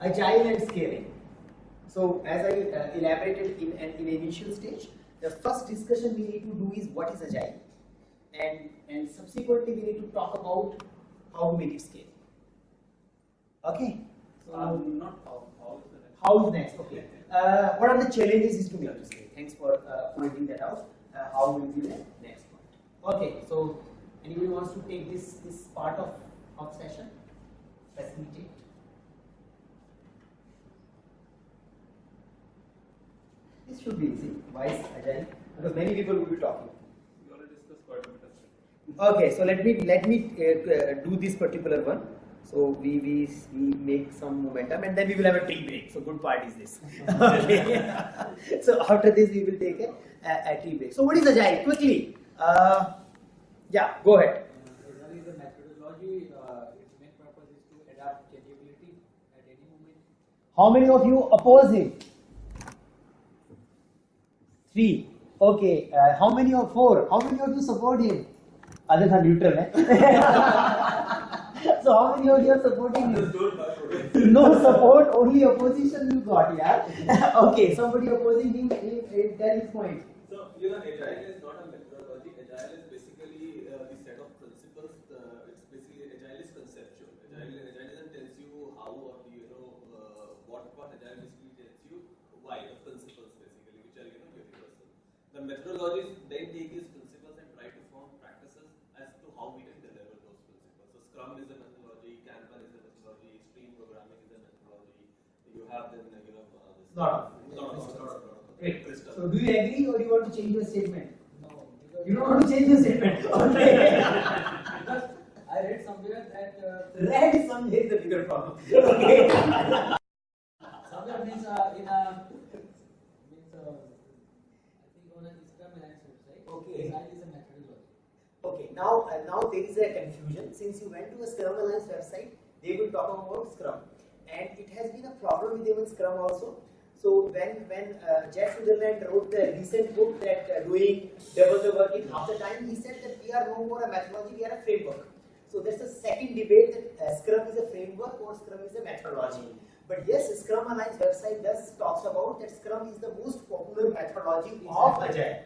agile and scaling. So as I uh, elaborated in an in initial stage, the first discussion we need to do is what is agile, and and subsequently we need to talk about how to make it scale. Okay. So um, not how. How is the next? How is next? Okay. Uh, what are the challenges is to make it scale? Thanks for uh, pointing that out. Uh, how will be the next point? Okay. So anybody wants to take this this part of of session? Facilitate. This should be easy. Why is agile? Because many people will be talking. We already discussed quite a bit of Okay, so let me let me uh, uh, do this particular one. So we, we we make some momentum and then we will have a tea break. So good part is this. okay. so after this we will take a, a, a tea break. So what is agile? Quickly. Uh, yeah, go ahead. Agile is a methodology. Uh, its main purpose is to adapt changeability at any moment. How many of you oppose it? Three. Okay. Uh, how many of four? How many of you support him? Others are neutral, eh? so how many of you are supporting him? no support, only opposition you got, yeah? okay, somebody opposing him, tell his point. So, you know, agile is not a methodology. Agile is basically uh, the set of principles. Uh, it's basically agile is conceptual. Agile, agile doesn't tells you how or you know uh, what what agile basically tells you why the principles basically which are you know universal. The methodologies then take these principles and try to form practices as to how we can deliver those principles. So Scrum is a methodology, Kanban is a methodology, extreme programming is a methodology. You have then you know uh, this Lot of- lot of- lot of- Great. crystal. So do you agree or do you want to change your statement? No, You don't want to change your statement. Okay. because I read somewhere that uh, Red some is the bigger problem. Okay. somewhere means uh, in a means uh, I think on a Scrum Alliance website. Okay. Agile is a methodology. Okay, now now there is a confusion. Since you went to a Scrum Alliance website, they will talk about Scrum, and it has been a problem with even Scrum also. So when when uh, Jeff Sutherland wrote the recent book that uh, doing double the work in half the time, he said that we are no more a methodology, we are a framework. So there's a second debate that uh, Scrum is a framework or Scrum is a methodology. But yes, Scrum Alliance website does talks about that Scrum is the most popular methodology of Agile.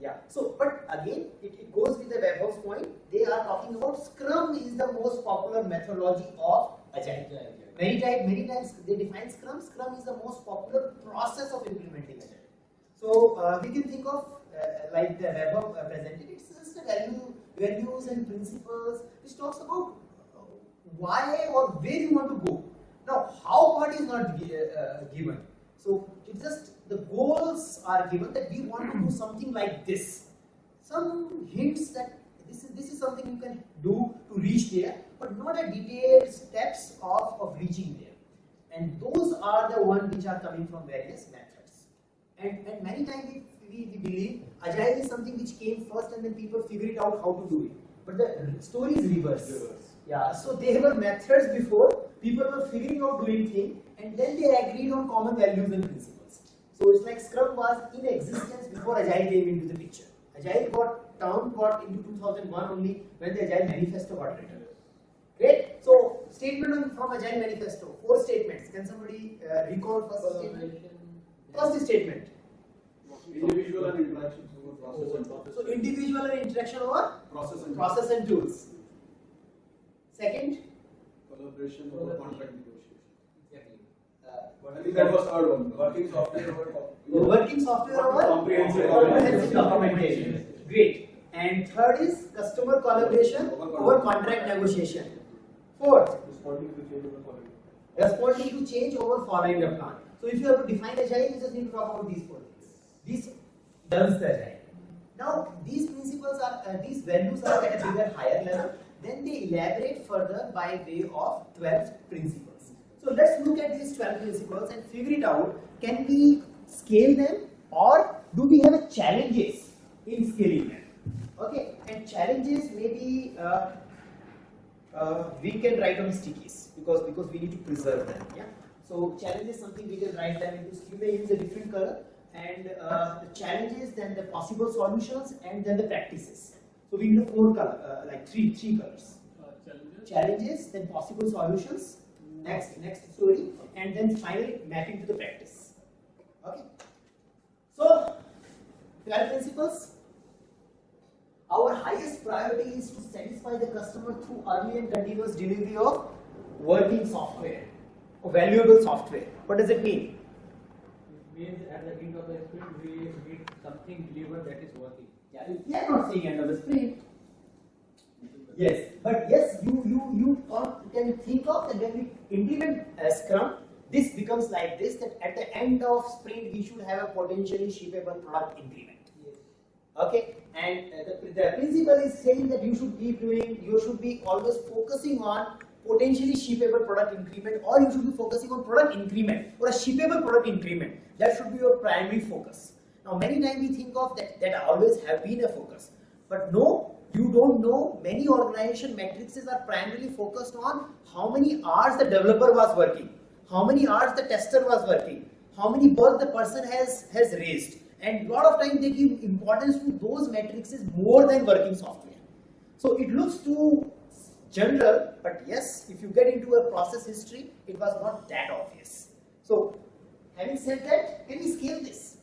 Yeah. So, but again, it, it goes with the Vaibhav point. They are talking about Scrum is the most popular methodology of Agile. Many times, many times they define Scrum. Scrum is the most popular process of implementing Agile. So uh, we can think of uh, like the Vaibhav uh, presented. It's just a value, values and principles which talks about uh, why or where you want to go. Now, how part is not uh, given. So it's just the goals are given that we want to do something like this. Some hints that this is this is something you can do to reach there, but not a detailed steps of, of reaching there. And those are the ones which are coming from various methods. And, and many times we, we, we believe agile is something which came first and then people figure it out how to do it. But the story is reverse. Reverse. Yeah, so there were methods before, people were figuring out doing things, and then they agreed on common values and principles. So it's like Scrum was in existence before Agile came into the picture. Agile got term got into 2001 only when the Agile Manifesto got written. Great. So statement on, from Agile Manifesto, four statements. Can somebody uh, recall first statement? Collaboration. First statement. Individual and interactions over process and process. So individual and interaction over Process and process and tools. Second, collaboration over contract negotiation. Exactly. I think that was third one. Working software over. Working software over Comprehensive comprehensive documentation. Great. And third is customer collaboration over contract negotiation. Fourth, Responding to change over quality. responding to change over following the plan. So if you have to define agile, you just need to talk about these four things. This does the agile. Now these principles are, uh, these values are at a bigger, higher level. Then they elaborate further by way of 12 principles. So let's look at these 12 principles and figure it out. Can we scale them or do we have challenges in scaling them? Okay, and challenges maybe uh, uh, we can write on stickies because because we need to preserve them. Yeah. So challenge is something we can write them into. You may use a different color, and uh, the challenges, then the possible solutions, and then the practices. So we need four color, uh, like three three colors. Uh, challenges. Challenges, then possible solutions, next next story, and then finally mapping to the practice. Okay. So, 12 principles. Our highest priority is to satisfy the customer through early and continuous delivery of working software, or valuable software. What does it mean? It means at the end of the sprint, we need something delivered that is working. Yeah, we are not seeing end of the sprint. Yes, but yes, you you you can- think of that when we implement a Scrum, this becomes like this. That at the end of sprint, we should have a potentially shippable product increment. Okay, and uh, the, the principle is saying that you should be doing, you should be always focusing on potentially shippable product increment, or you should be focusing on product increment or a shippable product increment. That should be your primary focus. Now, many times we think of that that always have been a focus, but no, you don't know. Many organization matrices are primarily focused on how many hours the developer was working, how many hours the tester was working, how many bugs the person has has raised and lot of time they give importance to those matrices more than working software. So it looks too general, but yes, if you get into a process history, it was not that obvious. So having said that, can we scale this?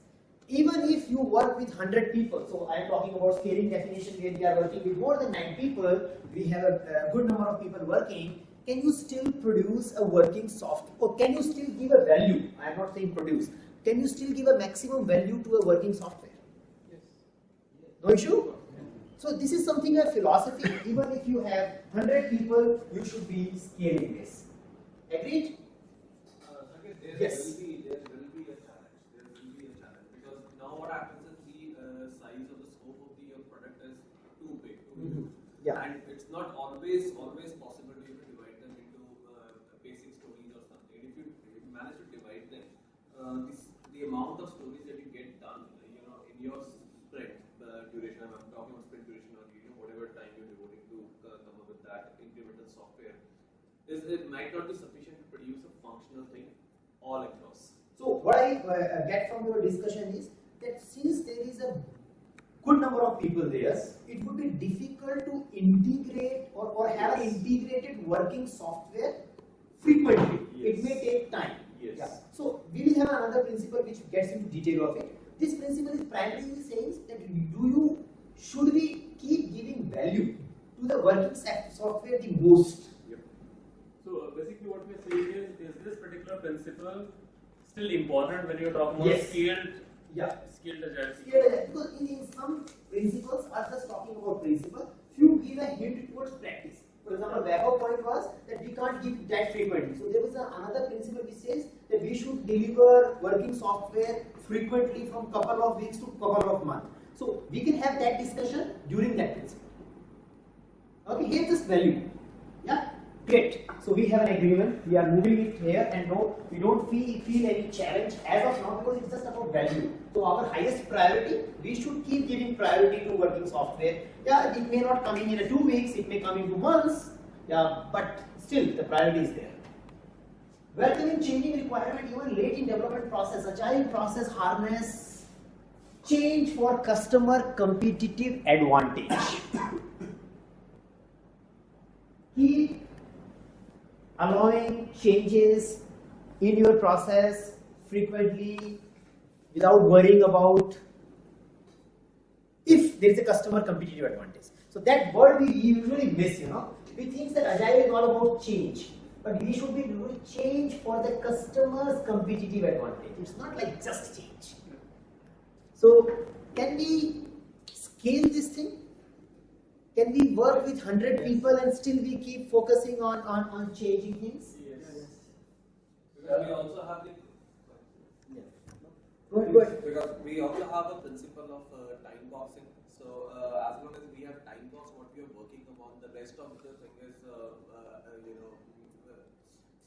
Even if you work with 100 people, so I am talking about scaling definition where we are working with more than 9 people, we have a, a good number of people working, can you still produce a working software or can you still give a value? I am not saying produce. Can you still give a maximum value to a working software? Yes. No issue? So this is something a philosophy. Even if you have 100 people, you should be scaling this. Agreed? Uh, Saket, there Yes. will be there will be a challenge. There will be a challenge because now what happens is the uh, size of the scope of the uh, product is too big. Too Mhm. huge. Yeah. And it's not always always possible to even divide them into uh, basic stories or something. If you, if you manage to divide them, uh, this, the amount of stories that you get done, you know, in your sprint uh, duration. I'm talking about sprint duration or you know whatever time you're devoting to uh, come up with that incremental software is it might not be sufficient to produce a functional thing all across. So what I uh, get from your discussion is that since there is a good number of people there, it would be difficult to integrate or, or have an integrated working software frequently. It may take time. Yes. Yeah. So we will have another principle which gets into detail of it. This principle is primarily saying that do you should we keep giving value to the working software the most? So basically what we're saying is, is this particular principle still important when you're talking about Yes. scaled, Yeah. scaled agile? Because in, in some principles are just talking about principle, few give a hint towards practice. For example, Vaibhav point was that we can't give that frequently. So there was a, another principle which says that we should working software frequently from couple of weeks to couple of months. So we can have that discussion during that principle. Okay, here's this value. Yeah, great. So we have an agreement. We are moving it here, and no, we don't feel feel any challenge as of now because it's just about value. So our highest priority, we should keep giving priority to working software. Yeah, it may not come in in two weeks. It may come in two months. Yeah, but still the priority is there. Welcoming changing requirement even late in development process. Agile process harness change for customer competitive advantage. keep allowing changes in your process frequently without worrying about if there is a customer competitive advantage. So that word we usually miss, you know. We think that agile is all about change, but we should be doing change for the customer's competitive advantage. It's not like just change. So can we scale this thing? Can we work with 100 people and still we keep focusing on, on, on changing things? Yes. Because we also have the Go ahead, go ahead. because we also have a principle of uh, time boxing. So uh, as long as we have time box what we are working upon, the rest of the thing is uh, uh, you know. Uh,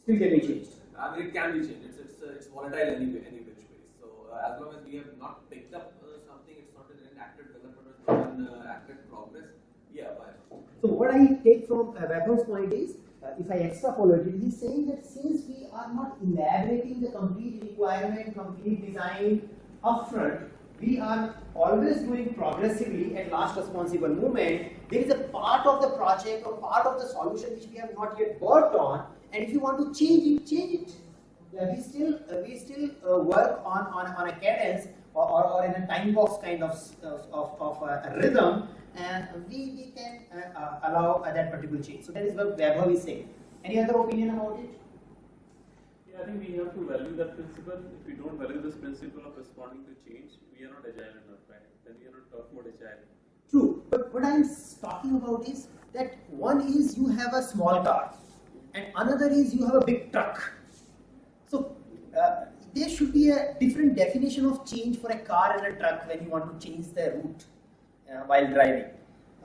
Still can be changed. I mean, it can be changed. It's it's, uh, it's volatile anyway, any which way. So uh, as long as we have not picked up uh, something, it's not an active development, not in uh, active progress. Yeah, not? So what I take from uh, point is, uh, if I extrapolate it, he's saying that since we are not elaborating the complete requirement, complete design upfront, we are always doing progressively at last responsible moment. There is a part of the project or part of the solution which we have not yet worked on, and if you want to change it, change it. Yeah, we still uh, we still uh, work on, on on a cadence or, or, or in a time box kind of of, of, of uh, a rhythm, and we, we can uh, uh, allow uh, that particular change. So that is what Vaibhav is saying. Any other opinion about it? Yeah, I think we have to value that principle. If we don't value this principle of responding to change, we are not agile enough, right? Then we are not talking about agile. True, but what I'm talking about is that one is you have a small car, and another is you have a big truck. So uh, there should be a different definition of change for a car and a truck when you want to change the route uh, while driving.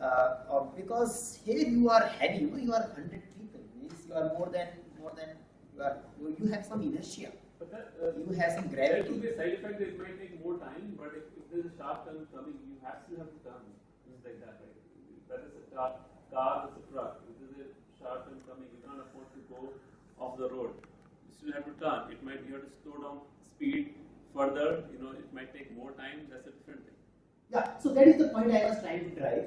Uh, because here you are heavy, you, know, you are hundred people, means you are more than more than you are. You, have some inertia, But that, uh, you have some there gravity. could be a side effect it might take more time, but if, if there's a sharp turn coming, you have to have to turn. It's like that, right? That is a car, car is a truck. If there's a sharp turn coming, you can't afford to go off the road. You still have to turn. It might, you have to slow down speed further, you know, it might take more time, that's a different thing. Yeah, so that is the point I was trying to drive.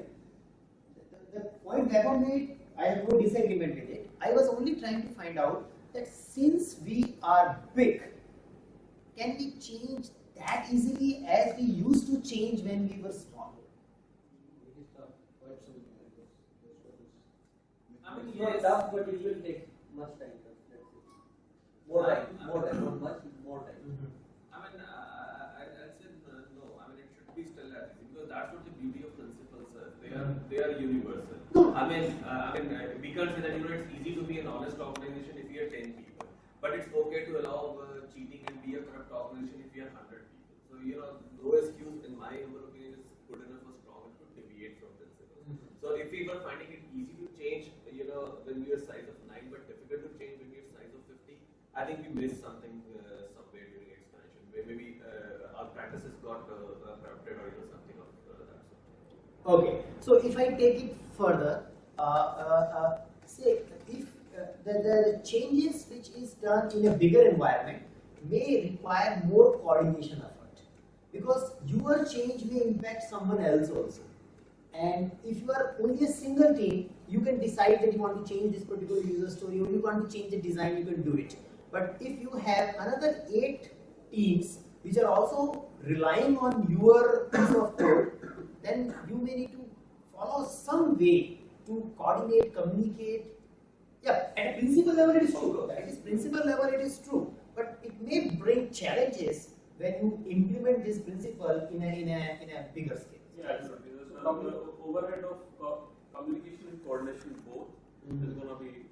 The, the point Vaibhav made, I have no disagreement with it. I was only trying to find out that since we are big, can we change that easily as we used to change when we were small? It is tough, quite so. I mean, It's not yes. tough, but it will take much time. That's it. More time, more time, not much, more time. I mean, uh, I, I said uh, no. I mean, it should be still at least because that's what the beauty of principles are. They are they are universal. I mean, uh, I mean, uh, we can't say that you know it's easy to be an honest organization if you are ten people, but it's okay to allow uh, cheating and be a corrupt organization if you are hundred people. So you know, no excuse in my humble opinion is good enough or strong enough to deviate from principles. So if we were finding it easy to change, you know, when we are size of nine, but difficult to change when we are size of fifty, I think we missed something uh, somewhere during expansion. Where maybe uh, our practices got uh, corrupted or you know something of uh, that sort. Okay, so if I take it further, uh, uh, say if the, the changes which is done in a bigger environment may require more coordination effort because your change may impact someone else also. And if you are only a single team, you can decide that you want to change this particular user story or you want to change the design, you can do it. But if you have another eight teams which are also relying on your piece of code, then you may need to follow some way to coordinate, communicate. Yeah, at a principal level it is true. At its principal level it is true. But it may bring challenges when you implement this principle in a, in a, in a bigger scale. Yeah, absolutely. There's now the overhead of co- communication and coordination both is mm-hmm. gonna be.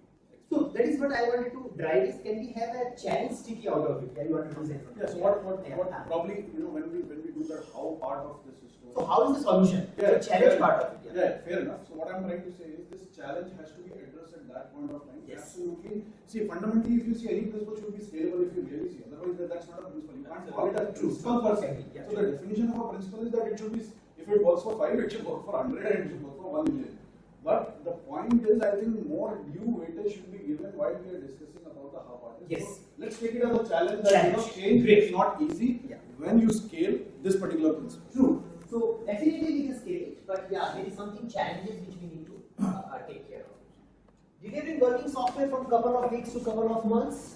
So that is what I wanted to drive is can we have a challenge sticky out of it? Can you want to do? Yes, what, what, Yeah. what probably, you know, when we, when we do that, how part of this is to. So how is the solution? Yeah, the challenge fair part enough. of it. Yeah, fair enough. So what I'm trying to say is this challenge has to be addressed at that point of time. Yes. Absolutely. See, fundamentally, if you see any principle should be scalable if you really see. Otherwise, that- that's not a principle. You can't call it a principle per se. Yeah. So the definition of a principle is that it should be, if it works for five, it should work for hundred and it should work for one million. But the point is, I think more due weightage should be given while we are discussing about the how part. Yes. So Let's take it as a challenge that, you know, change Great. is not easy Yeah. when you scale this particular principle. True. So definitely we can scale it, but yeah, there is something challenges which we need to uh, take care of. Delivering working software from couple of weeks to couple of months,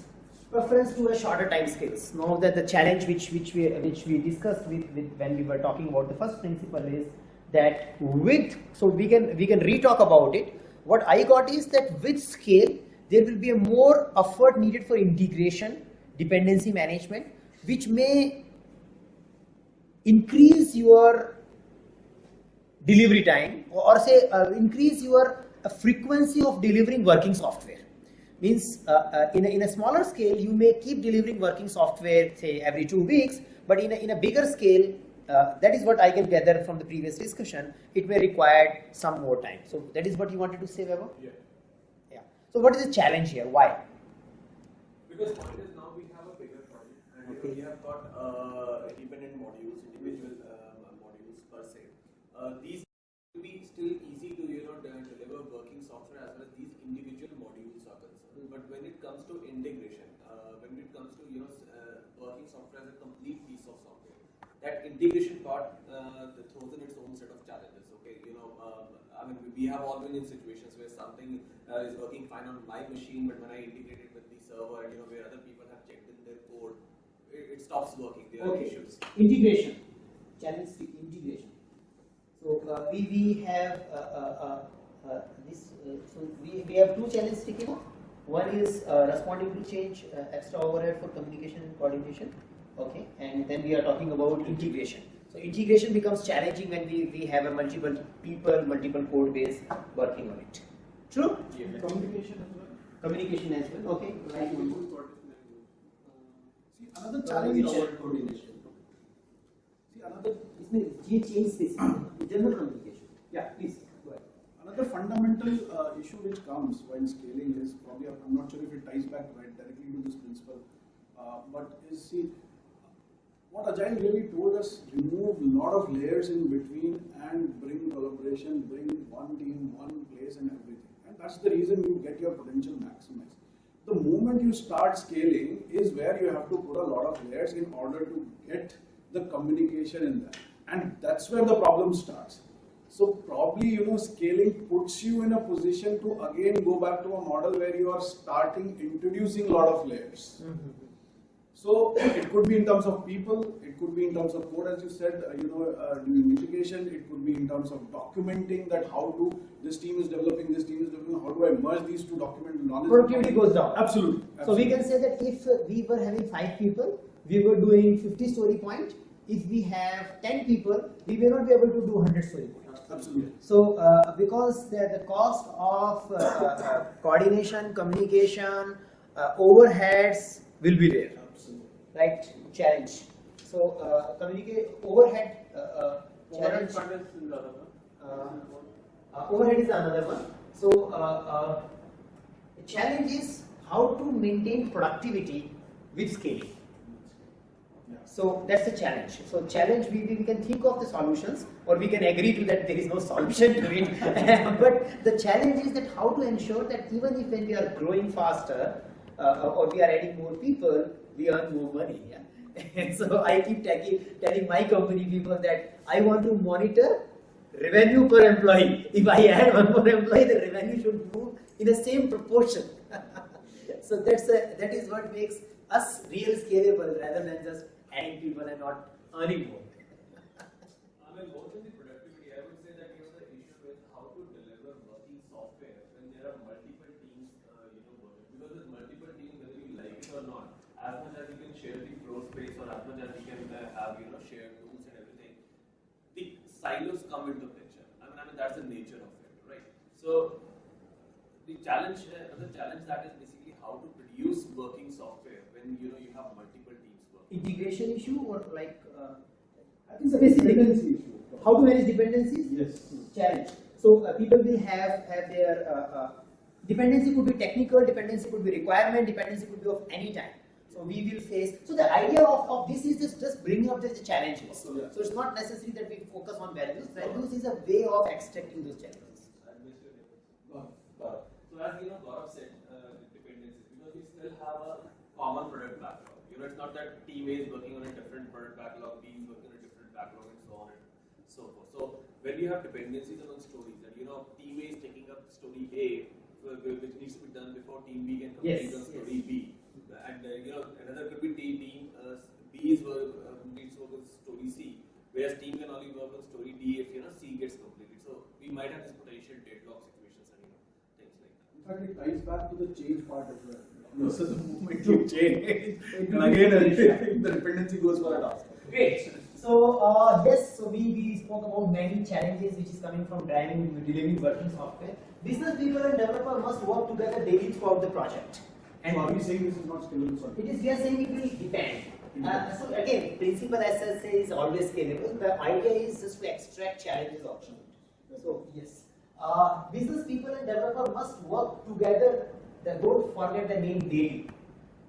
preference to a shorter time scales. Now that the challenge which which we which we discussed with, with when we were talking about the first principle is that with so we can we can re-talk about it. What I got is that with scale there will be a more effort needed for integration, dependency management, which may increase your delivery time or, say uh, increase your uh, frequency of delivering working software means uh, uh, in, a, in a smaller scale you may keep delivering working software say every two weeks but in a, in a bigger scale uh, that is what I can gather from the previous discussion it may require some more time so that is what you wanted to say Vaibhav? Yeah. yeah so what is the challenge here why Because point is now we have a bigger project and know, we have got uh, independent modules, individual um, modules per se. Uh, these will be still easy to you know de- deliver working software as well as these individual modules are concerned. But when it comes to integration, uh, when it comes to you know s- uh, working software as a complete piece of software, that integration part uh, throws in its own set of challenges. Okay, you know, um, I mean we, have all been in situations where something uh, is working fine on my machine, but when I integrate it with the server, you know where other people have checked in their code, it, it stops working. There are Okay. issues. Integration, challenge with integration. So uh, we we have uh, uh, uh, uh, this. Uh, so we we have two challenges sticking up. One is uh, responding to change, uh, extra overhead for communication and coordination okay and then we are talking about integration. So integration becomes challenging when we, we have a multiple people multiple code base working on it. True? Yeah. communication as well. Communication as well okay. Another challenge is coordination. See, another change space general communication. Yeah please Another fundamental uh, issue which comes when scaling is probably, I'm not sure if it ties back right directly to this principle, uh, but is see what Agile really told us, remove a lot of layers in between and bring collaboration, bring one team, one place and everything. And that's the reason you get your potential maximized. The moment you start scaling is where you have to put a lot of layers in order to get the communication in there. And that's where the problem starts. So probably, you know, scaling puts you in a position to again go back to a model where you are starting introducing a lot of layers. Mm-hmm. So it could be in terms of people, it could be in terms of code, as you said, uh, you know, uh, doing mitigation. It could be in terms of documenting that how do this team is developing, this team is developing. How do I merge these two document knowledge? Productivity goes down. Absolutely. So we can say that if uh, we were having five people, we were doing 50 story point. If we have 10 people, we may not be able to do 100 story point. absolutely. So uh, because the, the cost of uh, uh, coordination, communication, uh, overheads will be there, Absolutely. right? Challenge. So uh, communicate overhead uh, uh, Overhead fund is in the other one. Uh, uh, overhead is another one. So uh, uh, the challenge is how to maintain productivity with scaling. So that's the challenge. So challenge we, we can think of the solutions or we can agree to that there is no solution to it. but the challenge is that how to ensure that even if when we are growing faster uh, or we are adding more people, we earn more money. Yeah? And so I keep tagging, telling my company people that I want to monitor revenue per employee. If I add one more employee, the revenue should move in the same proportion. so that's a, that is what makes us real scalable rather than just adding people and not earning more. I mean, more than the productivity, I would say that you know the issue with how to deliver working software when there are multiple teams, uh, you know, working. Because with multiple teams, whether you like it or not, as much as you can share the floor space or as much as you can uh, have, you know, shared tools and everything, the silos come into picture. I mean, I mean that's the nature of it, right? So the challenge, uh, another challenge that is basically how to produce working software when you know you have multiple teams working. Integration issue or like uh, I think the Specific. dependency issue. how to manage dependencies? Yes. challenge. So uh, people will have have their uh, uh, dependency could be technical, dependency could be requirement, dependency could be of any type. So we will face. So the idea of, of this is just just bringing up the challenges. So, yeah. So it's not necessary that we focus on values. Values is a way of extracting those challenges. I missed your name. So as you know, Gaurav said, uh, dependencies, because we still have a common product backlog. You know, it's not that team A is working on a different product backlog, B is working on a different backlog, and so on and so forth. So when you have dependencies among stories, and you know, team A is taking up story A, uh, which needs to be done before team B can complete Yes, on yes. story B, and uh, you know, another could be team, team uh, B is work, uh, needs to work on story C, whereas team can only work on story D if you know C gets completed. So we might have this potential deadlock situations and you know things like that. In fact, it ties back to the change part as well. This is the moment you change, and again, the dependency goes for a task. Great. So uh, yes, so we, we spoke about many challenges which is coming from driving delivering working software. Business people and developer must work together daily throughout the project. And are we saying this is not scalable? Sorry. It is we are saying it will depend. Uh, so again, principle SSA is always scalable. The idea is just to extract challenges out. So yes, uh, business people and developer must work together. They don't forget the name daily.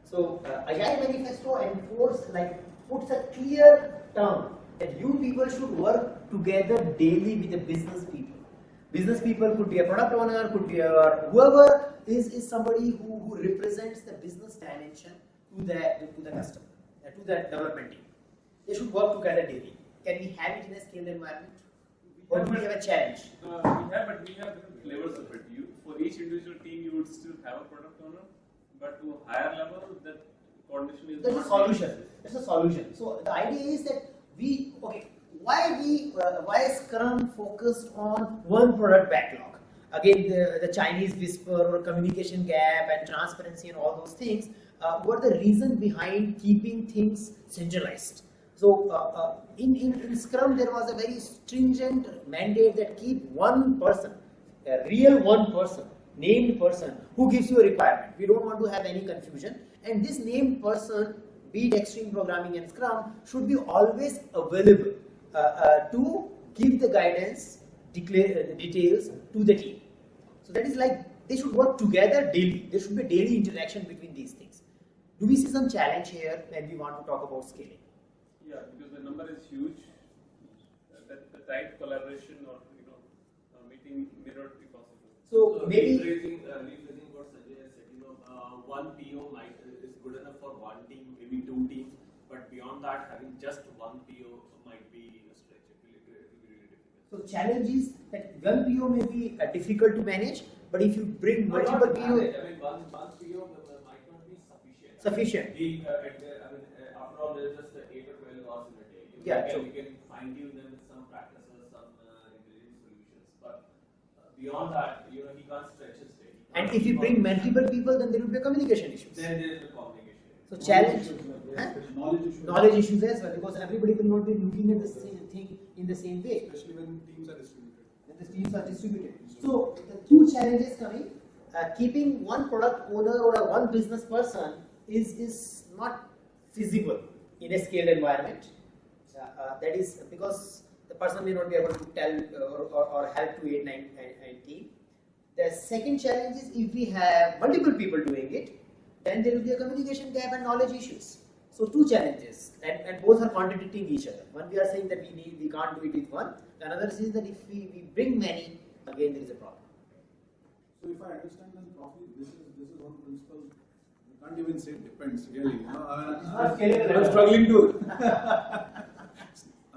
So uh, Agile Manifesto enforce like puts a clear term that you people should work together daily with the business people. Business people could be a product owner, could be a whoever is, is somebody who, who represents the business dimension to the to the customer, to the development team. They should work together daily. Can we have it in a scaled environment? Do we have a challenge? Uh, we have, but we have different flavors of it. You, for each individual team, you would still have a product owner, but to a higher level, that coordination is That's a solution. That's a solution. So the idea is that we okay. Why we uh, why is Scrum focused on one product backlog? Again, the, the Chinese whisper or communication gap and transparency and all those things uh, were the reason behind keeping things centralized. So uh, uh, in, in, in Scrum, there was a very stringent mandate that keep one person, a real one person, named person who gives you a requirement. We don't want to have any confusion. And this named person, be it extreme programming and Scrum, should be always available uh, uh, to give the guidance, declare uh, details to the team. So that is like they should work together daily. There should be daily interaction between these things. Do we see some challenge here when we want to talk about scaling? Yeah, because the number is huge. Uh, that the tight collaboration or you know uh, meeting may not be possible. So maybe rephrasing, uh, rephrasing what Sanjay has said, you know, uh, one PO might is good enough for one team, maybe two teams, but beyond that, having just one PO might be a stretch. It will, it will be really difficult. So challenge is that one PO may be uh, difficult to manage, but if you bring No, multiple not PO. I mean, one, one PO might not be sufficient. Sufficient. The, uh, the, I mean, uh, after all, there's just uh, 8 or 12 hours in. You Yeah, can, true. You can fine tune them with some practices, some uh, intelligent solutions, but uh, beyond that, you know, he can't stretch his day. And if you bring multiple people, then there will be communication issues. then there is a communication. So challenge, huh? Knowledge issues. knowledge issues as well, because everybody will not be looking at the same thing in the same way. Especially when teams are distributed. when the teams are distributed. So the two challenges coming, uh, keeping one product owner or a one business person is, is not feasible in a scaled environment. Uh, uh, that is because the person may not be able to tell or, or, or help to 8, 9, and, and. The second challenge is if we have multiple people doing it, then there will be a communication gap and knowledge issues. So two challenges, and, and both are contradicting each other. One we are saying that we need, we can't do it with one. The Another is that if we, we bring many, again there is a problem. So if I understand them properly, this is this is one principle. You can't even say it depends really. You know, I, It's not scalable. I'm struggling to.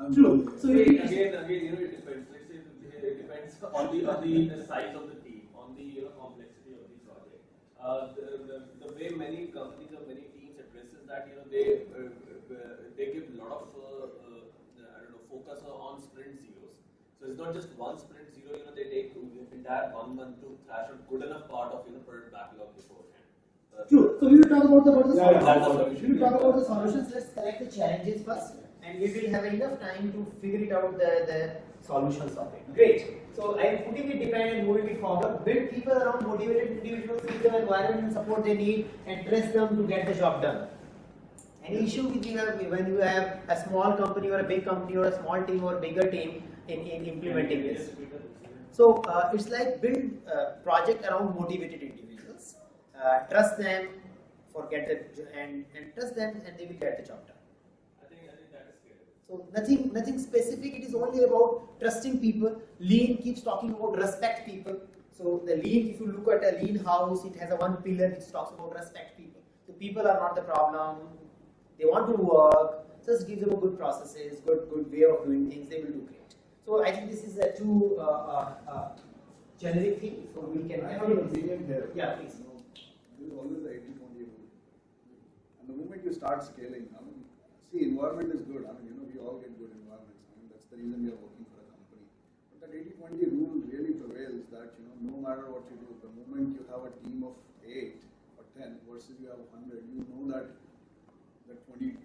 I'm True. So again, again, again, you know, it depends. Let's say it depends on the on the, the size of the team, on the you know complexity of the project. Uh, the, the, the way many companies or many teams addresses that, you know, they uh, uh, they give a lot of uh, uh, I don't know focus on sprint zeros. So it's not just one sprint zero. You know, they take the entire one month to thrash out good enough part of you know product backlog beforehand. Uh, True. So we will talk about the, about the Yeah, yeah, solutions. solution. We will talk about the solutions. Let's collect the challenges first, and we will have enough time to figure it out the, the solutions of it. Great. So I am putting it depend and moving it forward. Build people around motivated individuals, give them environment and support they need, and trust them to get the job done. Any issue with you have when you have a small company or a big company or a small team or bigger team in, in implementing this? So uh, it's like build a project around motivated individuals. Uh, trust them for get the and, and trust them and they will get the job done. I think I think that is scalable. So nothing nothing specific. It is only about trusting people. Lean keeps talking about respect people. So the lean, if you look at a lean house, it has a one pillar which talks about respect people. So people are not the problem. They want to work. Just give them a good processes, good good way of doing things. They will do great. So I think this is a too uh, uh, uh, generic thing. So we can. I have an opinion here. Yeah, please. You know, always the 80 20 rule. And the moment you start scaling, I mean, see, environment is good. I mean, you know, all get good environments. That's the reason we are working for a company. But that 80 20 rule really prevails that, you know, no matter what you do, the moment you have a team of 8 or 10 versus you have 100, you know that that 20%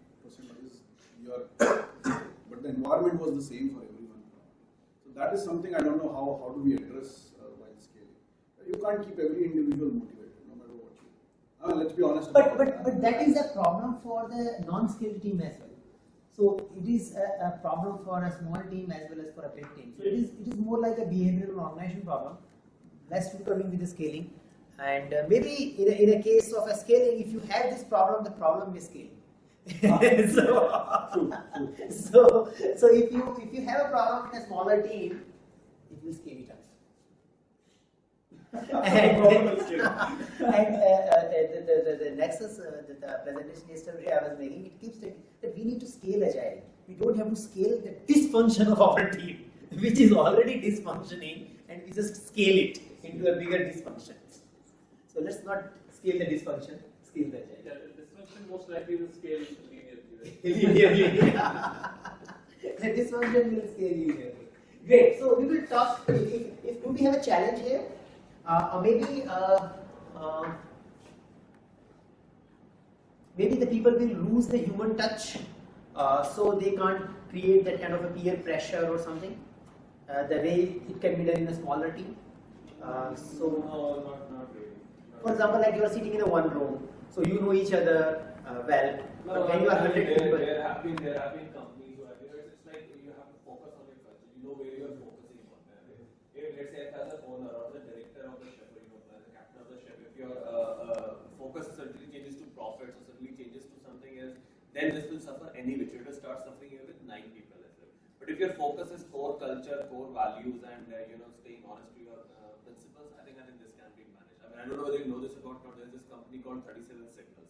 is your. but the environment was the same for everyone. So that is something I don't know how, how do we address uh, while scaling. You can't keep every individual motivated, no matter what you. Uh, let's be honest But about but that. but that is a problem for the non-skilled team as well. So it is a, a problem for a small team as well as for a big team. So it is it is more like a behavioral organization problem, less to coming with the scaling. And uh, maybe in a, in a case of a scaling, if you have this problem, the problem may scale. so, so so if you if you have a problem in a smaller team, it will scale it up. And Problem will scale. and uh, uh, the, the, the, the nexus, uh, the, the presentation yesterday I was making, it keeps saying that we need to scale agile. We don't have to scale the dysfunction of our team. which is already dysfunctioning and we just scale it into a bigger dysfunction. So let's not scale the dysfunction, scale the agile. Yeah, the dysfunction most likely will scale linearly. right? linearly. the dysfunction will scale linearly. Great. So we will talk. If, if, if do we have a challenge here, or maybe uh, uh, maybe the people will lose the human touch, uh, so they can't create that kind of a peer pressure or something. Uh, the way it can be done in a smaller team. Uh, so No, not, not really. Not for example, like you are sitting in a one room, so you know each other uh, well. but when you are hundred people, there have been there have been companies who have you know, it's like you have to focus on your culture. You know where you are focusing on. If let's say as an owner or the director of the ship, or you know as a captain of the ship, if your uh, uh, focus suddenly changes to profits or suddenly changes to something else, then this will suffer any which. It will start suffering here with nine people as well. But if your focus is core culture, core values, and uh, you know staying honest to your uh, principles, I think I think this can be managed. I mean I don't know whether you know this or not. There's this company called 37 Signals.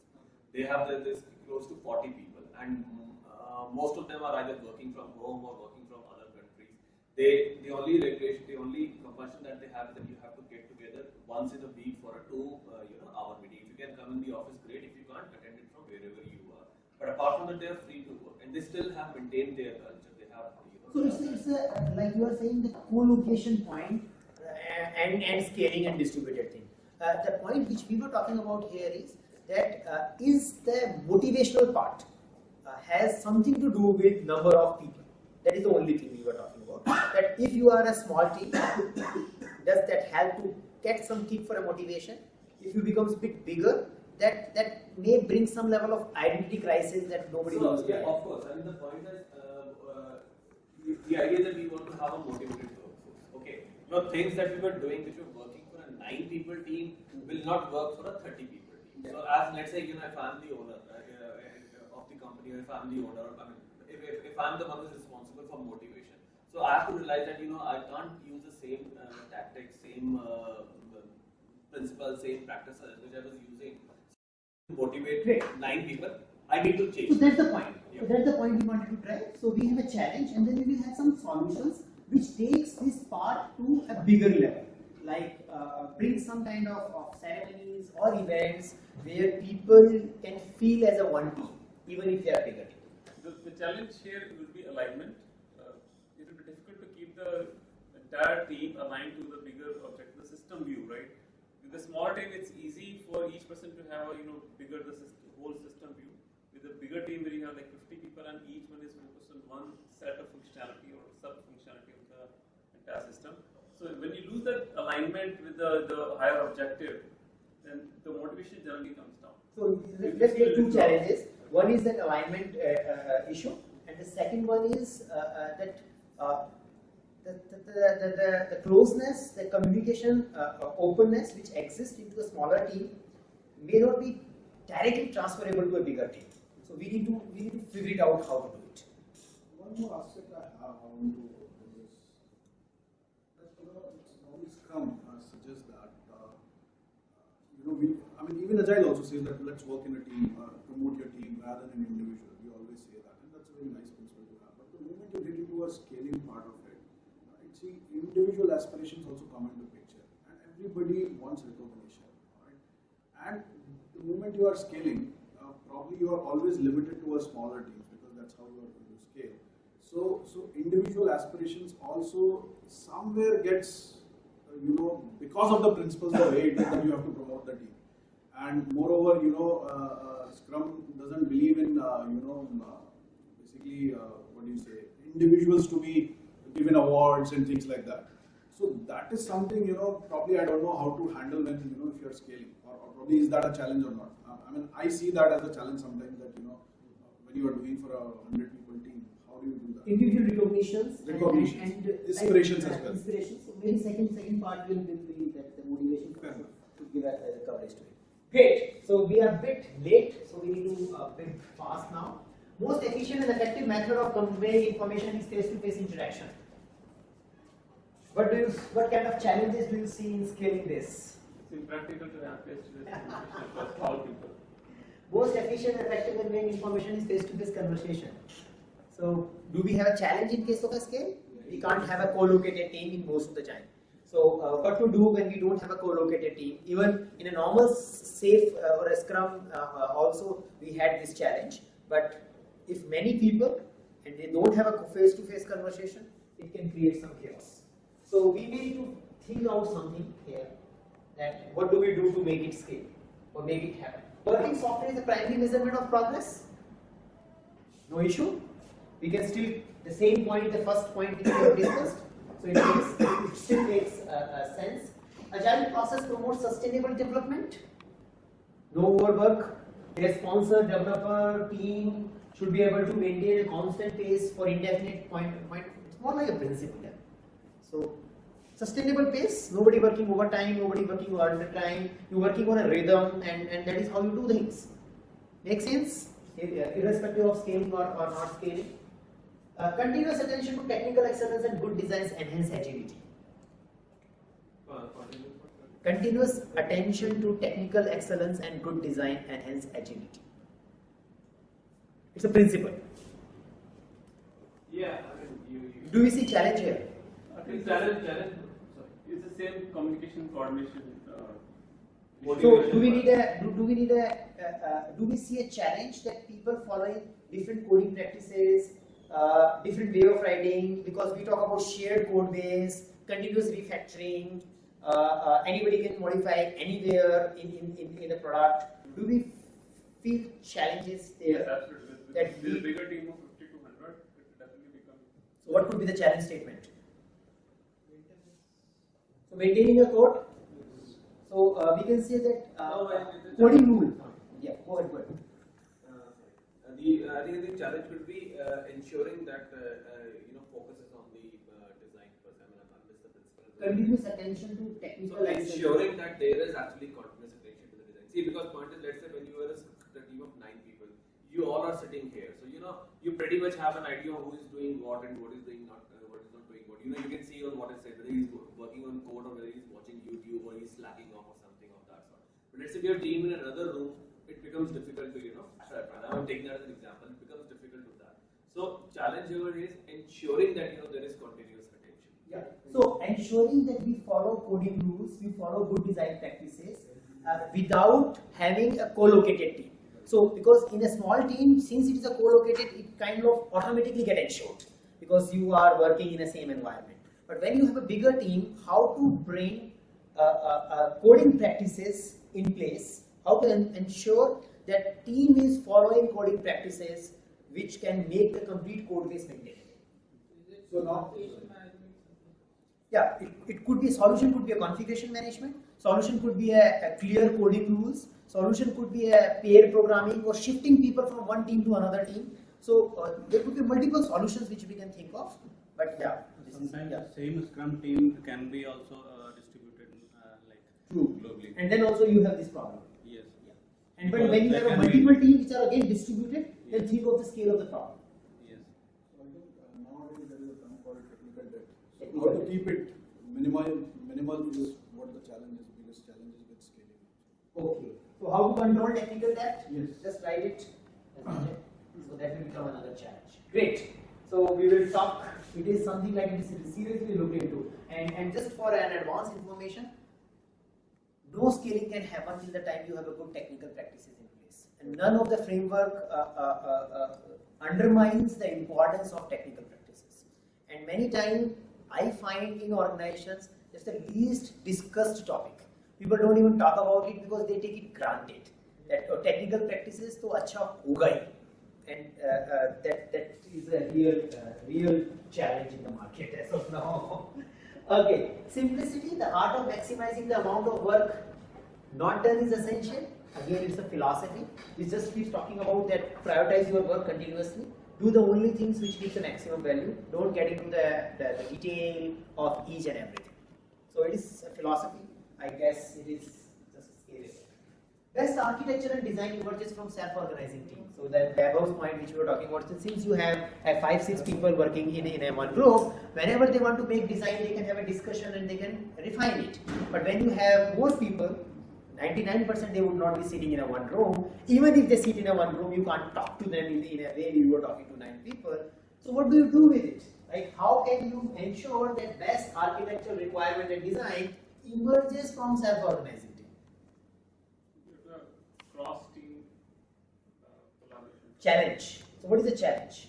They have the, this close to 40 people, and uh, most of them are either working from home or working from other countries. They the only regulation, the only compulsion that they have is that you have to get together once in a week for a two uh, you know hour meeting. If you can come in the office, great. If you can't, attend it from wherever you. But apart from that, they are free to work, and they still have maintained their culture. They have so it's, it's a, like you are saying the co-location point uh, and and scaling and distributed thing. Uh, the point which we were talking about here is that uh, is the motivational part uh, has something to do with number of people. That is the only thing we were talking about. That if you are a small team, does that help to get some kick for a motivation? If you becomes a bit bigger, that that may bring some level of identity crisis that nobody So, to yeah, of course. I mean, the point is, uh, uh, the, the idea that we want to have a motivated workforce. Okay, you know, things that we were doing, which were working for a nine people team, will not work for a thirty people team. So, as let's say, you know, if I'm the owner uh, uh, of the company, or if I'm the owner, I mean, if, if, if I'm the one who's responsible for motivation, so I have to realize that you know I can't use the same uh, tactics, same uh, principles, same practices which I was using motivate Great. nine people. I need to change. So that's the point. Yeah. So that's the point we wanted to try. So we have a challenge and then we will have some solutions which takes this part to a bigger level. Like uh, bring some kind of, of ceremonies or events where people can feel as a one team, even if they are bigger team. The, the challenge here will be alignment. Uh, it will be difficult to keep the entire team aligned to the bigger objective, the system view, right? The small team, it's easy for each person to have a you know bigger the system, whole system view. With a bigger team where you have like 50 people and each one is focused on one set of functionality or sub functionality of the entire system. So when you lose that alignment with the, the higher objective, then the motivation generally comes down. So let's take two challenges. One is that alignment uh, uh, issue, and the second one is uh, uh, that uh, the, the, the, the, closeness, the communication, uh, uh, openness which exists into a smaller team may not be directly transferable to a bigger team. So we need to we need to figure it out how to do it. One more aspect I have want to is that you know normally Scrum uh, suggests that uh, you know we I mean even Agile also says that let's work in a team, uh, promote your team rather than an individual. We always say that, and that's a very nice principle to have. But the moment you get into a scaling part of it, right, see individual aspirations also come into picture, and everybody wants recognition, right? And the moment you are scaling, uh, probably you are always limited to a smaller team because that's how you are going to scale. So, so individual aspirations also somewhere gets, uh, you know, because of the principles the way that you have to promote the team. And moreover, you know, uh, uh, Scrum doesn't believe in, uh, you know, uh, basically, what do you say, individuals to be given awards and things like that. So that is something, you know, probably I don't know how to handle when, you know, if you're scaling, or, or probably is that a challenge or not? Uh, I mean, I see that as a challenge sometimes that, you know, when you are doing for a 100 people team, how do you do that? Individual recognitions, and- Recognitions. and, and, uh, Inspirations like, as well. Inspirations. So maybe second second part will will be that the motivation to give a, a coverage to it. Great. So we are a bit late, so we need to uh, bit fast now. Most efficient and effective method of conveying information is face-to-face interaction. What do you, what kind of challenges do you see in scaling this? It's impractical to have face-to-face communication across all people. Most efficient and effective conveying information is face-to-face conversation. So, do we have a challenge in case of a scale? We can't have a co-located team in most of the time. So uh, what to do when we don't have a co-located team? Even in a normal SAFe uh, or a scrum uh, uh, also we had this challenge. But if many people and they don't have a face-to-face conversation, it can create some chaos. So we need to think out something here that what do we do to make it scale or make it happen. Working software is the primary measurement of progress. No issue. We can still the same point, the first point we have discussed. So it makes it still makes uh, uh, sense. Agile process promotes sustainable development. No overwork. A sponsor, developer, team should be able to maintain a constant pace for indefinite point. point. It's more like a principle. Sustainable pace. Nobody working overtime. Nobody working undertime. You're working on a rhythm, and and that is how you do things. Make sense? Irrespective of scaling or, or not scaling. Uh, continuous attention to technical excellence and good designs enhance agility. Continuous attention to technical excellence and good design enhance agility. It's a principle. Yeah, I mean, you, you. Do we see challenge here? I think challenge, challenge, it's the same communication, coordination, uh. So do we need a do, do we need a uh, uh, do we see a challenge that people following different coding practices, uh, different way of writing because we talk about shared code base, continuous refactoring, uh, uh, anybody can modify anywhere in, in, in, in the product. Do we feel challenges Yes, there? absolutely. With, that with, with a bigger team of fifty to hundred, it definitely becomes. So what could be the challenge statement? So maintaining a code. So uh, we can say that uh, No, I- it's a- coding rule. Yeah, go ahead, go ahead. Uh, The, uh, I think the challenge would be uh, ensuring that, uh, uh, you know, focuses on the uh, design first. I mean, I missed the principle. Continuous attention to technical So ensuring that there is actually continuous attention to the design. See, because point is, let's say when you are a team of nine people, you all are sitting here. So you know, you pretty much have an idea of who is doing what and what is doing not, uh, what is not doing what. You know, you can see on what is said whether he's working on code or whether he's watching YouTube or he's slacking off or something of that sort. But let's say we have team in another room, it becomes difficult to you know. I'm taking that as an example. It becomes difficult to that. So challenge here is ensuring that you know there is continuous attention. Yeah. So ensuring that we follow coding rules, we follow good design practices uh, without having a co-located team. So because in a small team, since it is a co-located, it kind of automatically get ensured because you are working in the same environment. But when you have a bigger team, how to bring uh, uh, uh, coding practices in place, how to ensure that team is following coding practices which can make the complete code base maintainable. So now, Yeah, it, it could be solution could be a configuration management, solution could be a, a clear coding rules, solution could be a pair programming or shifting people from one team to another team. So uh, there could be multiple solutions which we can think of. But yeah, Sometimes yeah. the same Scrum team can be also uh, distributed uh, like True. globally. And then also you have this problem. Yes. And but when you have a can be- multiple teams which are again distributed, then think of the scale of the problem. Yes. So I think uh, nowadays there is a term called technical debt. So how to keep it minimal, minimal is what the challenge is, biggest challenge is with scaling. Okay. So how to control technical debt? Yes. Just write it. as it. So that will become another challenge. Great. So we will talk. It is something like it is seriously looked into. And and just for an advanced information, no scaling can happen till the time you have a good technical practices in place. And none of the framework uh, uh, uh, uh, undermines the importance of technical practices. And many times I find in organizations it's the least discussed topic. People don't even talk about it because they take it granted. That uh, technical practices तो अच्छा होगा ही. and uh, uh, that that is a real uh, real challenge in the market as of now. okay, simplicity, the art of maximizing the amount of work not done is essential. Again, it's a philosophy. It just keeps talking about that prioritize your work continuously. Do the only things which gives the maximum value. Don't get into the, the, the detail of each and everything. So it is a philosophy. I guess it is Best architecture and design emerges from self-organizing team. So that Vaibhav's point which we were talking about, so since you have uh, five, six people working in, in a one group, whenever they want to make design, they can have a discussion and they can refine it. But when you have more people, 99% they would not be sitting in a one room. Even if they sit in a one room, you can't talk to them in, in a way you were talking to nine people. So what do you do with it? Like how can you ensure that best architectural requirement and design emerges from self-organizing team? Cross team uh, collaboration. Challenge. So what is the challenge?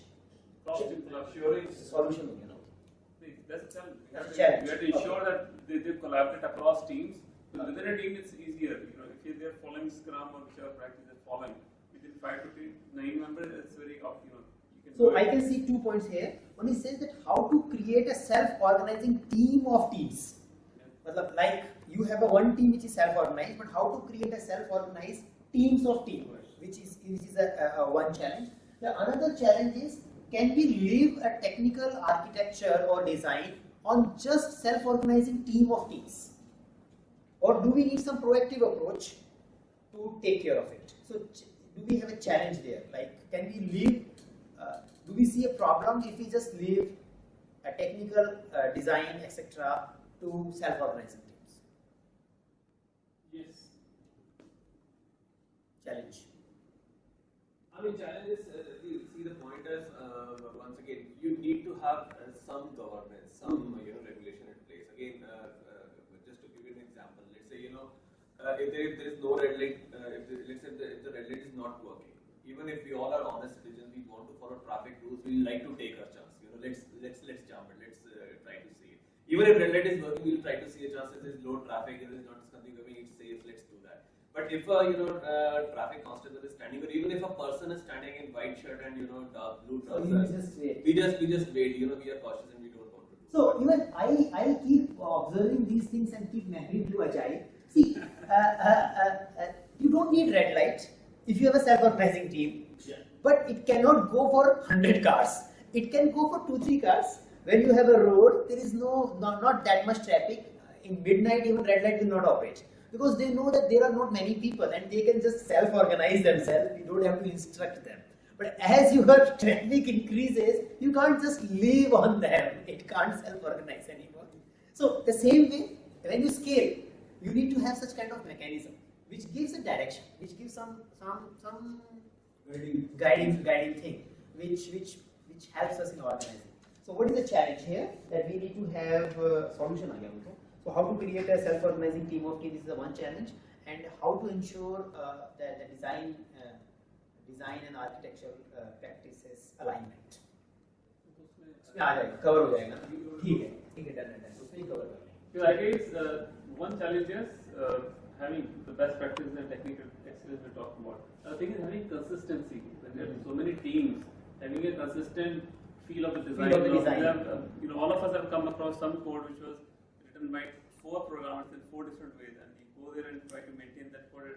Cross team collaboration. Solution, you know. That's a challenge. We have to- challenge. We have to ensure that they, they collaborate across teams. So within a team, it's easier. You know, if they're following Scrum or whichever practice they're following, within five to nine members, it's very, up, you know, you. So I can see two points here. One is says that how to create a self-organizing team of teams. Matlab, like you have a one team which is self-organized, but how to create a self-organized teams of teams, which is which is a, a, a one challenge. The another challenge is can we leave a technical architecture or design on just self-organizing team of teams, or do we need some proactive approach to take care of it? So do we have a challenge there? Like can we leave? Uh, do we see a problem if we just leave a technical uh, design etc to self-organizing teams? Yes. Challenge. I mean, challenge is, uh, see, see the point is, uh, once again, you need to have uh, some governance, some, you know, regulation in place. Again, uh, uh, just to give you an example, let's say, you know, uh, if there, if there is no red light, uh, if let's say the, if the red light is not working, even if we all are honest citizens, we want to follow traffic rules, we like to take our chance, you know, let's, let's, let's jump it, let's uh, try to see it. Even if red light is working, we'll try to see a chance if there's low traffic, if there's not something coming, it's safe, let's do that. But if a you know uh, traffic constable is standing, or even if a person is standing in white shirt and you know dark blue So trousers, just wait. we just we just wait. You know we are cautious and we don't want to do. So even I, I keep observing these things and keep marrying to Agile. See, uh, uh, uh, uh, you don't need red light if you have a self-organizing team, but it cannot go for 100 cars. It can go for 2-3 cars. When you have a road, there is no not, not that much traffic. In midnight, even red light will not operate because they know that there are not many people and they can just self-organize themselves. You don't have to instruct them. But as your traffic increases, you can't just live on them. It can't self-organize anymore. So the same way, when you scale, you need to have such kind of mechanism which gives a direction, which gives some some some Guiding. guiding guiding thing, which which which helps us in organizing. So what is the challenge here? That we need to have uh, solution again. Okay? So how to create a self-organizing team of teams is the one challenge, and how to ensure uh, that the design uh, design and architectural uh, practices alignment. इसमें आ जाएगा cover हो जाएगा ठीक है ठीक है done done उसमें ही cover कर लेंगे So I guess uh, one challenge is uh, having the best practices and technical excellence we talked about. The thing is having consistency. When there are so many teams, having a consistent feel of the design. of the You know, design. we have, uh, you know, all of us have come across some code which was written by four programmers in four different ways, and we go there and try to maintain that code.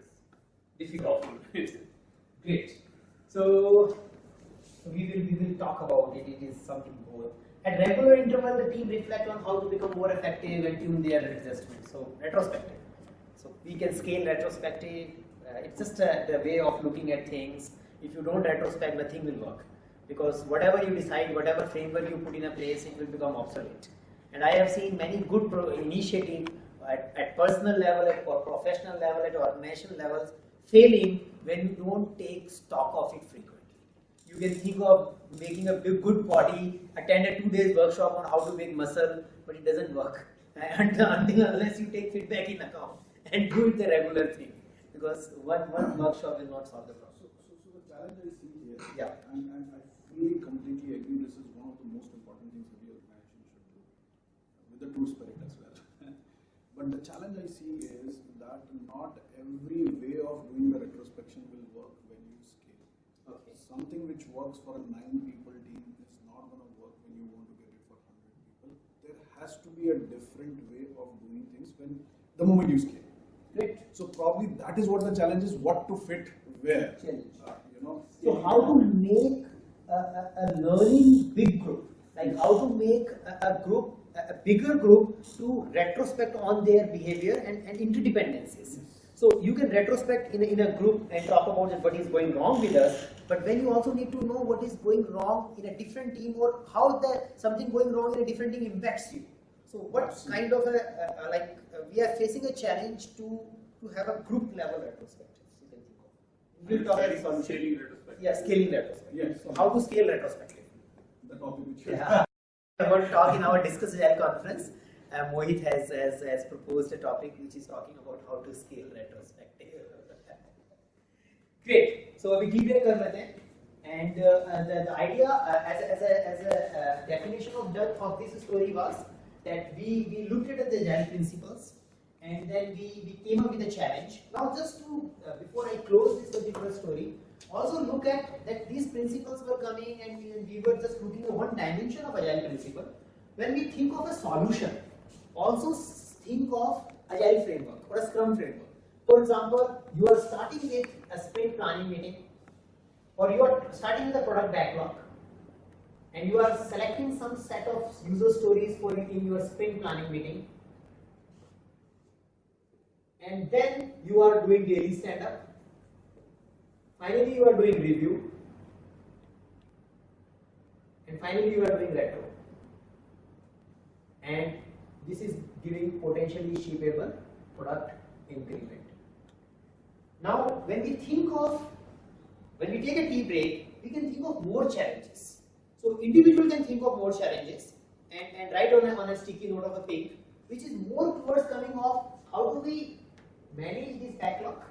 It's difficult. Great. So we will we will talk about it. It is something more. At regular interval, the team reflect on how to become more effective and tune their adjustments. So retrospective. So we can scale retrospective. Uh, it's just uh, the way of looking at things. If you don't retrospect, nothing will work because whatever you decide, whatever framework you put in a place, it will become obsolete. And I have seen many good pro- initiative at, at personal level, at or professional level, at organizational levels, failing when you don't take stock of it frequently. You can think of making a big, good body, attend a two days workshop on how to make muscle, but it doesn't work until, until unless you take feedback in account and do it the regular thing. Because one, one workshop will not solve the problem. So, so, so the challenge I see here, Yeah. and, and I fully, completely agree, this is one of the most important things every organization should do, with the true spirit as well. but the challenge I see is that not every way of doing the retrospection will work when you scale. Okay. Something which works for a nine people team is not going to work when you want to get it for 100 people. There has to be a different way of doing things when the moment you scale. Great. So probably that is what the challenge is, what to fit where. Challenge. Uh, you know. So how to make a, a, a learning big group, like how to make a, a group, a, a bigger group to retrospect on their behavior and, and interdependencies. So you can retrospect in a, in a group and talk about what is going wrong with us, but when you also need to know what is going wrong in a different team or how the something going wrong in a different team impacts you. So what kind of a, a, a like uh, we are facing a challenge to to have a group level retrospective. You can think of. We'll talk about. Scaling retrospective. Yeah, scaling retrospective. Yes. So how to scale retrospective? The topic which Yeah. about to talk in our Discuss Agile conference. Uh, Mohit has, has, has proposed a topic which is talking about how to scale retrospective. Great. So we deep break कर लेते हैं. And uh, uh, the, the idea uh, as a, as a, as a uh, definition of depth of this story was that we, we looked at the agile principles and then we, we came up with a challenge. Now just to, uh, before I close this particular story, also look at that these principles were coming and we, we were just looking at one dimension of agile principle. When we think of a solution, also think of agile framework or a scrum framework. For example, you are starting with a sprint planning meeting or you are starting with a product backlog and you are selecting some set of user stories for it in your sprint planning meeting and then you are doing daily stand up finally you are doing review. And finally you are doing retro. And this is giving potentially shippable product increment. Now when we think of when we take a tea break we can think of more challenges. So individual can think of more challenges. And, and write on a, on a sticky note of a thing which is more towards coming off how do we manage this backlog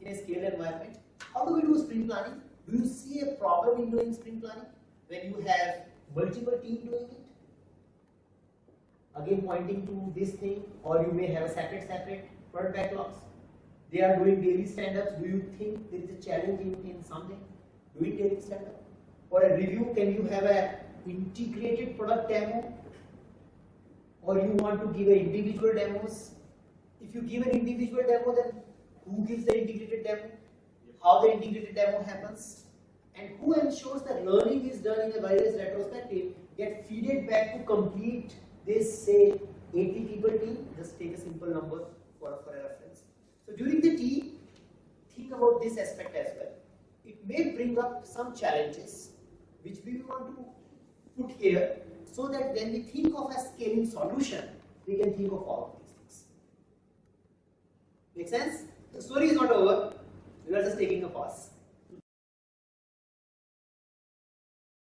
in a scaled environment how do we do sprint planning? Do you see a problem in doing sprint planning? When you have multiple teams doing it? Again pointing to this thing or you may have a separate separate product backlogs. They are doing daily stand-ups. Do you think there is a challenge in, in something? Doing daily stand-up? Or a review can you have a integrated product demo? Or you want to give a individual demos? If you give an individual demo then who gives the integrated demo how the integrated demo happens and who ensures that learning is done in a various retrospective get feeded back to complete this say 80 people team. Just take a simple number for, for a reference. So during the tea think about this aspect as well. It may bring up some challenges which we want to put here so that when we think of a scaling solution we can think of all of these things. Make sense? The story is not over we are just taking a pause